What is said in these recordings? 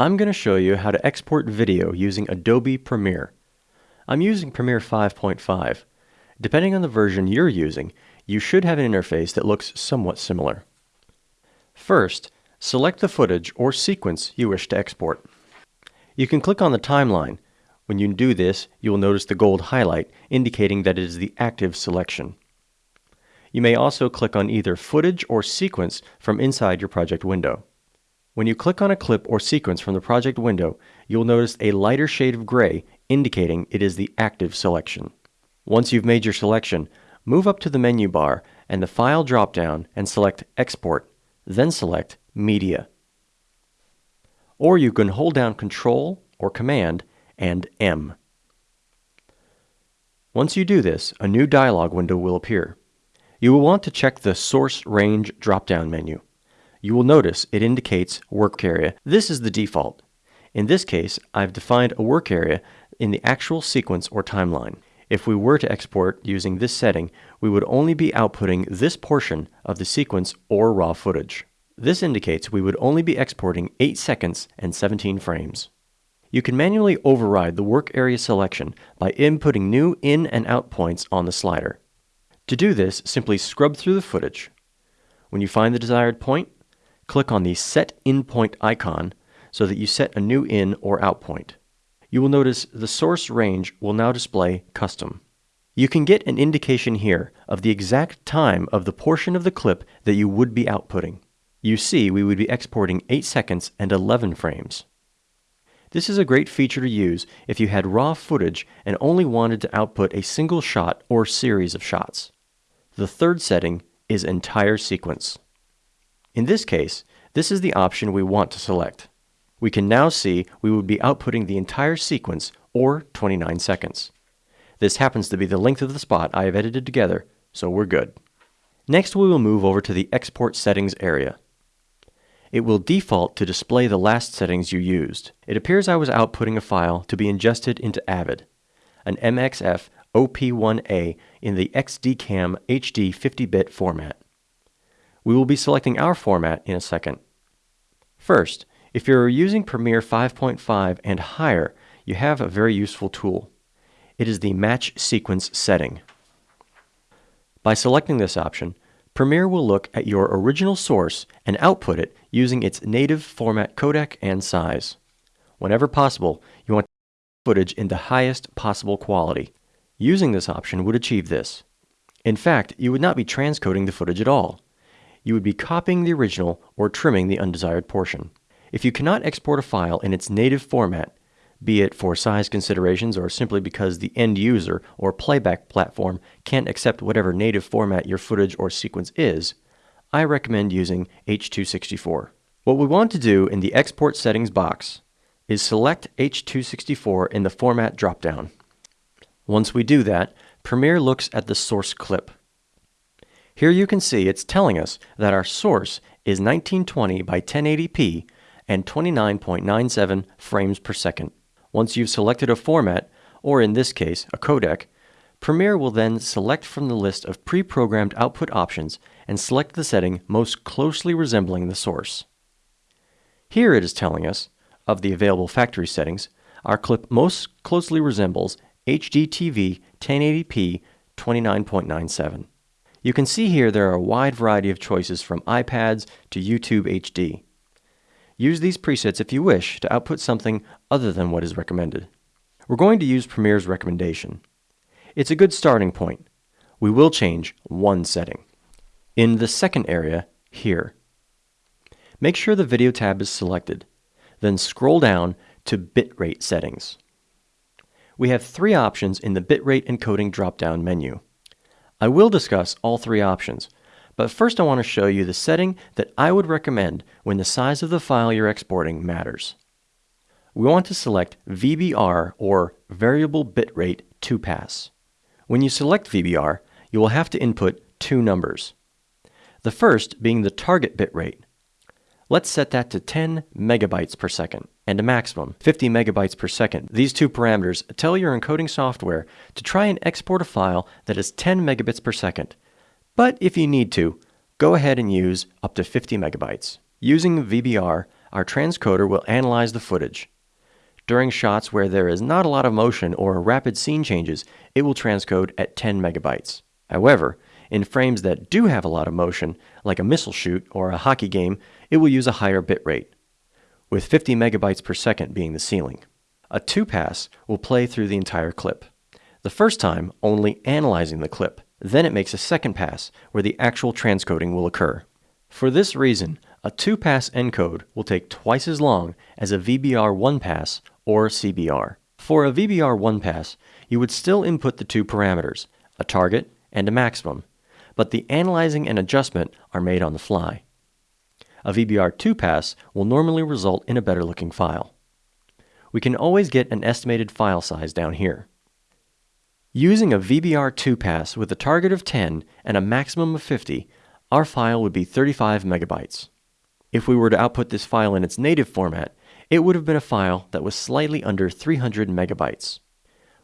I'm going to show you how to export video using Adobe Premiere. I'm using Premiere 5.5. Depending on the version you're using, you should have an interface that looks somewhat similar. First, select the footage or sequence you wish to export. You can click on the timeline. When you do this, you will notice the gold highlight indicating that it is the active selection. You may also click on either footage or sequence from inside your project window. When you click on a clip or sequence from the project window, you'll notice a lighter shade of gray indicating it is the active selection. Once you've made your selection, move up to the menu bar and the File dropdown and select Export, then select Media. Or you can hold down Control or Command and M. Once you do this, a new dialog window will appear. You will want to check the Source Range drop-down menu. You will notice it indicates work area. This is the default. In this case, I've defined a work area in the actual sequence or timeline. If we were to export using this setting, we would only be outputting this portion of the sequence or raw footage. This indicates we would only be exporting 8 seconds and 17 frames. You can manually override the work area selection by inputting new in and out points on the slider. To do this, simply scrub through the footage. When you find the desired point, click on the Set In Point icon so that you set a new in or out point. You will notice the source range will now display Custom. You can get an indication here of the exact time of the portion of the clip that you would be outputting. You see we would be exporting 8 seconds and 11 frames. This is a great feature to use if you had raw footage and only wanted to output a single shot or series of shots. The third setting is entire sequence. In this case, this is the option we want to select. We can now see we would be outputting the entire sequence, or 29 seconds. This happens to be the length of the spot I have edited together, so we're good. Next we will move over to the Export Settings area. It will default to display the last settings you used. It appears I was outputting a file to be ingested into Avid, an MXF OP1A in the XDCAM HD 50-bit format. We will be selecting our format in a second. First, if you're using Premiere 5.5 and higher, you have a very useful tool. It is the Match Sequence setting. By selecting this option, Premiere will look at your original source and output it using its native format codec and size. Whenever possible, you want footage in the highest possible quality. Using this option would achieve this. In fact, you would not be transcoding the footage at all. You would be copying the original or trimming the undesired portion. If you cannot export a file in its native format, be it for size considerations or simply because the end user or playback platform can't accept whatever native format your footage or sequence is, I recommend using H.264. What we want to do in the Export Settings box is select H.264 in the Format dropdown. Once we do that, Premiere looks at the source clip. Here you can see it's telling us that our source is 1920 by 1080p and 29.97 frames per second. Once you've selected a format, or in this case, a codec, Premiere will then select from the list of pre-programmed output options and select the setting most closely resembling the source. Here it is telling us, of the available factory settings, our clip most closely resembles HDTV 1080p 29.97. You can see here there are a wide variety of choices from iPads to YouTube HD. Use these presets if you wish to output something other than what is recommended. We're going to use Premiere's recommendation. It's a good starting point. We will change one setting. In the second area, here. Make sure the Video tab is selected. Then scroll down to Bitrate Settings we have three options in the bitrate encoding drop-down menu. I will discuss all three options, but first I want to show you the setting that I would recommend when the size of the file you're exporting matters. We want to select VBR or Variable Bitrate 2-Pass. When you select VBR, you will have to input two numbers. The first being the target bitrate, Let's set that to 10 megabytes per second and a maximum 50 megabytes per second. These two parameters tell your encoding software to try and export a file that is 10 megabits per second. But if you need to, go ahead and use up to 50 megabytes. Using VBR, our transcoder will analyze the footage. During shots where there is not a lot of motion or rapid scene changes, it will transcode at 10 megabytes. However, in frames that do have a lot of motion, like a missile shoot or a hockey game, it will use a higher bitrate, with 50 megabytes per second being the ceiling. A 2-pass will play through the entire clip. The first time, only analyzing the clip. Then it makes a second pass, where the actual transcoding will occur. For this reason, a 2-pass encode will take twice as long as a VBR 1-pass or CBR. For a VBR 1-pass, you would still input the two parameters, a target and a maximum, but the analyzing and adjustment are made on the fly. A VBR 2-pass will normally result in a better looking file. We can always get an estimated file size down here. Using a VBR 2-pass with a target of 10 and a maximum of 50, our file would be 35 megabytes. If we were to output this file in its native format, it would have been a file that was slightly under 300 megabytes.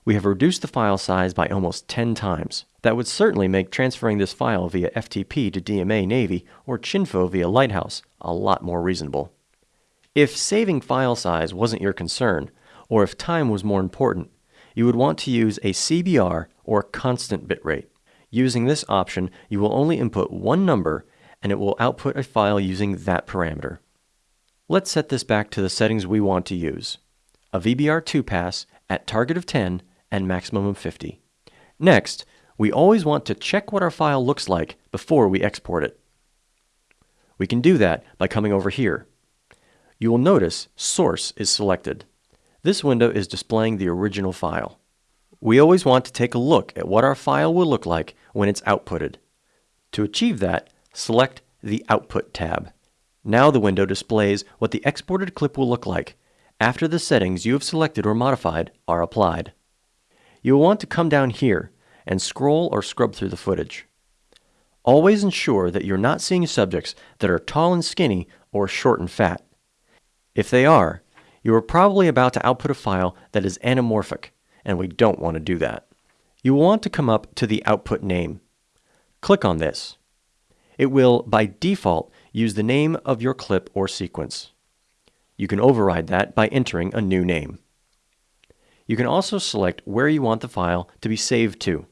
We have reduced the file size by almost 10 times. That would certainly make transferring this file via FTP to DMA Navy or Chinfo via Lighthouse a lot more reasonable. If saving file size wasn't your concern, or if time was more important, you would want to use a CBR or constant bitrate. Using this option, you will only input one number and it will output a file using that parameter. Let's set this back to the settings we want to use. A VBR2 pass at target of 10 and maximum of 50. Next, we always want to check what our file looks like before we export it. We can do that by coming over here. You will notice Source is selected. This window is displaying the original file. We always want to take a look at what our file will look like when it's outputted. To achieve that, select the Output tab. Now the window displays what the exported clip will look like after the settings you have selected or modified are applied. You will want to come down here and scroll or scrub through the footage. Always ensure that you're not seeing subjects that are tall and skinny or short and fat. If they are, you are probably about to output a file that is anamorphic, and we don't want to do that. You will want to come up to the output name. Click on this. It will, by default, use the name of your clip or sequence. You can override that by entering a new name. You can also select where you want the file to be saved to.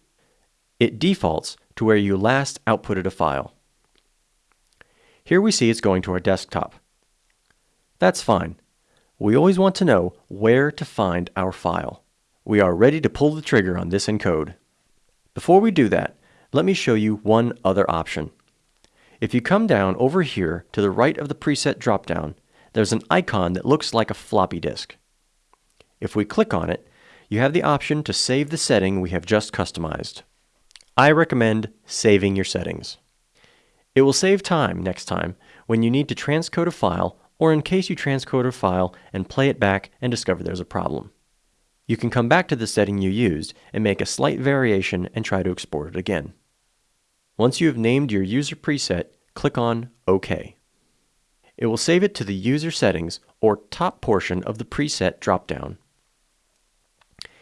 It defaults to where you last outputted a file. Here we see it's going to our desktop. That's fine we always want to know where to find our file. We are ready to pull the trigger on this encode. Before we do that, let me show you one other option. If you come down over here to the right of the preset dropdown, there's an icon that looks like a floppy disk. If we click on it, you have the option to save the setting we have just customized. I recommend saving your settings. It will save time next time when you need to transcode a file or in case you transcode a file and play it back and discover there's a problem. You can come back to the setting you used and make a slight variation and try to export it again. Once you have named your user preset, click on OK. It will save it to the user settings or top portion of the preset dropdown.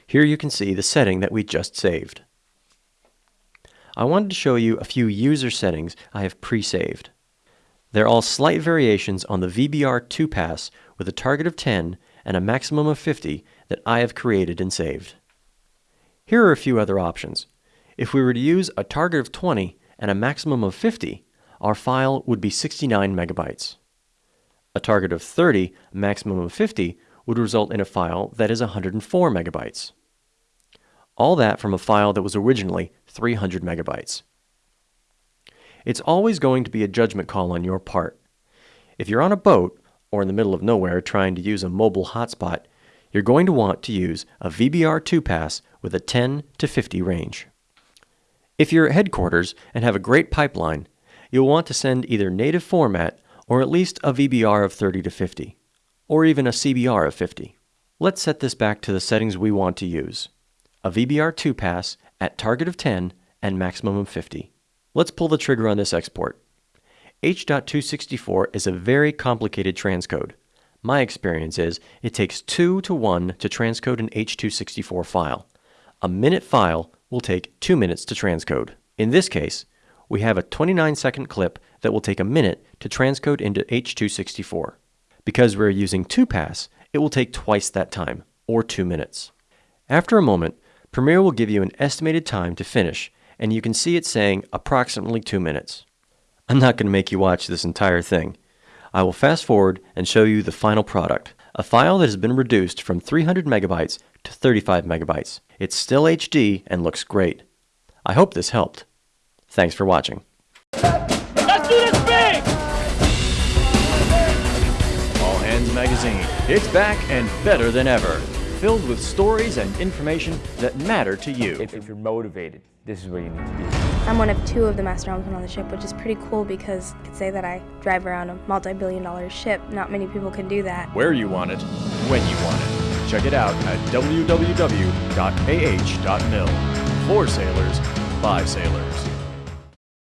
Here you can see the setting that we just saved. I wanted to show you a few user settings I have pre-saved. They're all slight variations on the VBR2 pass with a target of 10 and a maximum of 50 that I have created and saved. Here are a few other options. If we were to use a target of 20 and a maximum of 50, our file would be 69 megabytes. A target of 30, maximum of 50, would result in a file that is 104 megabytes. All that from a file that was originally 300 megabytes. It's always going to be a judgment call on your part. If you're on a boat or in the middle of nowhere trying to use a mobile hotspot, you're going to want to use a VBR2 pass with a 10 to 50 range. If you're at headquarters and have a great pipeline, you'll want to send either native format or at least a VBR of 30 to 50, or even a CBR of 50. Let's set this back to the settings we want to use. A VBR2 pass at target of 10 and maximum of 50. Let's pull the trigger on this export. H.264 is a very complicated transcode. My experience is it takes 2 to 1 to transcode an H.264 file. A minute file will take 2 minutes to transcode. In this case, we have a 29 second clip that will take a minute to transcode into H.264. Because we're using 2Pass, it will take twice that time, or 2 minutes. After a moment, Premiere will give you an estimated time to finish, and you can see it saying approximately 2 minutes. I'm not going to make you watch this entire thing. I will fast forward and show you the final product, a file that has been reduced from 300 megabytes to 35 megabytes. It's still HD and looks great. I hope this helped. Thanks for watching. Let's do this big! All Hands Magazine. It's back and better than ever. Filled with stories and information that matter to you. If, if you're motivated, this is where you need to be. I'm one of two of the master helmsmen on the ship, which is pretty cool because I could say that I drive around a multi-billion dollar ship. Not many people can do that. Where you want it, when you want it. Check it out at www.ah.mil. For sailors, by sailors.